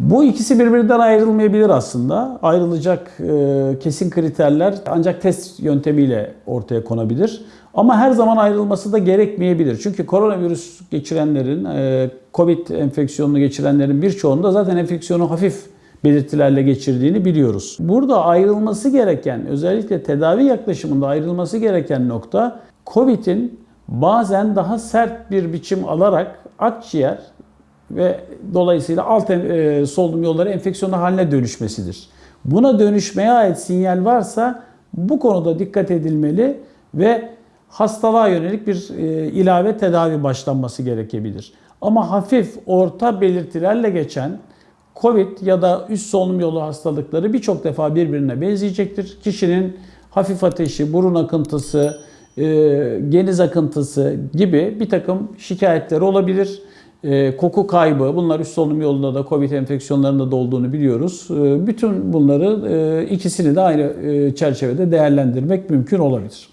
Bu ikisi birbirinden ayrılmayabilir aslında. Ayrılacak e, kesin kriterler ancak test yöntemiyle ortaya konabilir. Ama her zaman ayrılması da gerekmeyebilir. Çünkü koronavirüs geçirenlerin, e, Covid enfeksiyonunu geçirenlerin birçoğunda zaten enfeksiyonu hafif belirtilerle geçirdiğini biliyoruz. Burada ayrılması gereken, özellikle tedavi yaklaşımında ayrılması gereken nokta Covid'in bazen daha sert bir biçim alarak akciğer ve dolayısıyla alt e, solunum yolları enfeksiyonu haline dönüşmesidir. Buna dönüşmeye ait sinyal varsa bu konuda dikkat edilmeli ve hastalığa yönelik bir e, ilave tedavi başlanması gerekebilir. Ama hafif, orta belirtilerle geçen COVID ya da üst solunum yolu hastalıkları birçok defa birbirine benzeyecektir. Kişinin hafif ateşi, burun akıntısı, e, geniz akıntısı gibi bir takım şikayetleri olabilir. E, koku kaybı, bunlar üst solunum yolunda da COVID enfeksiyonlarında da olduğunu biliyoruz. E, bütün bunları e, ikisini de aynı e, çerçevede değerlendirmek mümkün olabilir.